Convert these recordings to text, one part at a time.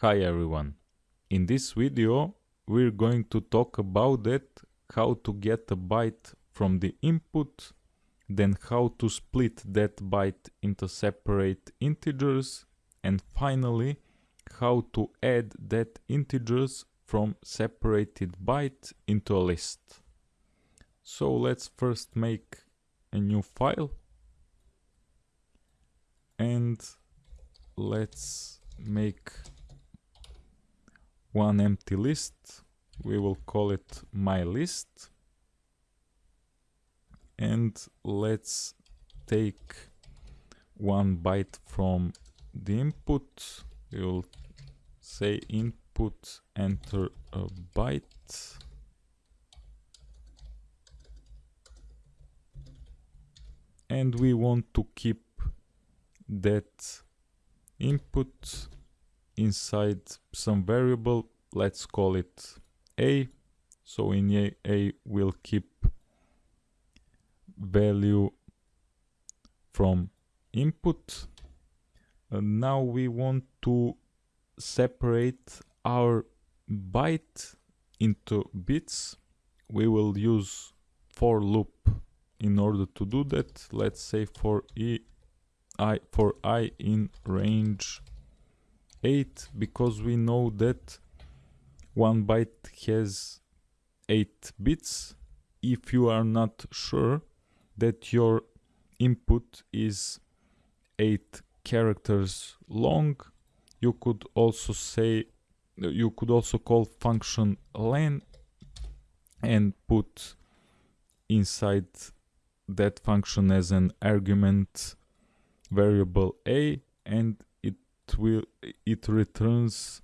Hi everyone. In this video we're going to talk about that how to get a byte from the input, then how to split that byte into separate integers, and finally how to add that integers from separated byte into a list. So let's first make a new file and let's make one empty list. We will call it my list. And let's take one byte from the input. We will say input enter a byte. And we want to keep that input inside some variable let's call it a. So in a, a will keep value from input. And now we want to separate our byte into bits. We will use for loop in order to do that. Let's say for e i for i in range 8 because we know that one byte has 8 bits. If you are not sure that your input is 8 characters long you could also say you could also call function len and put inside that function as an argument variable a and will it returns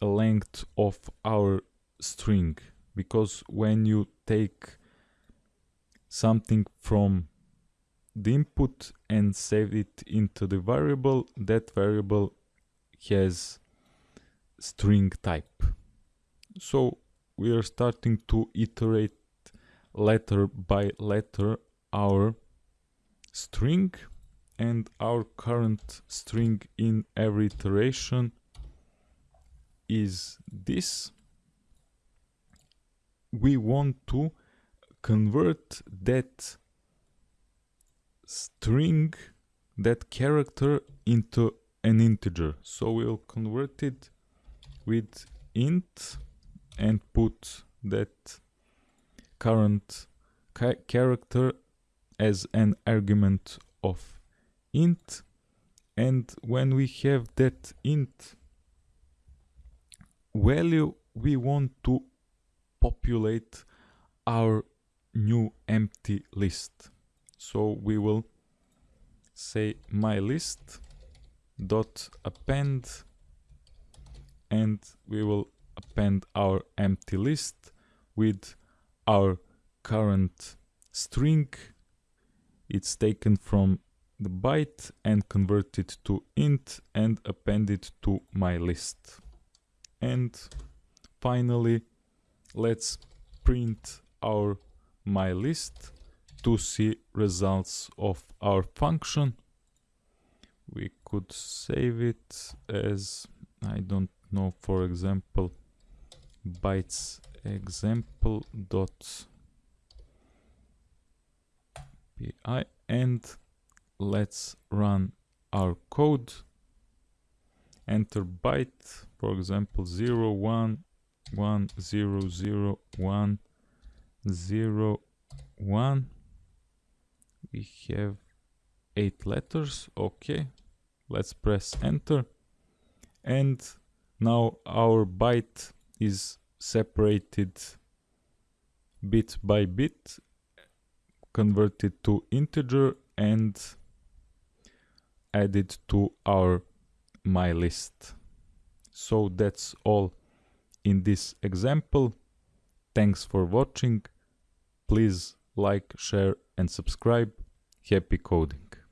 a length of our string. Because when you take something from the input and save it into the variable that variable has string type. So we are starting to iterate letter by letter our string and our current string in every iteration is this. We want to convert that string that character into an integer. So we'll convert it with int and put that current character as an argument of int and when we have that int value we want to populate our new empty list. So we will say my list dot append and we will append our empty list with our current string. It's taken from the byte and convert it to int and append it to my list. And finally, let's print our my list to see results of our function. We could save it as, I don't know, for example, bytes example dot py and let's run our code. Enter byte for example 0 1 1 0 0 1 0 1 we have eight letters. Okay. Let's press enter. And now our byte is separated bit by bit converted to integer and added to our my list. So that's all in this example. Thanks for watching. Please like, share and subscribe. Happy coding!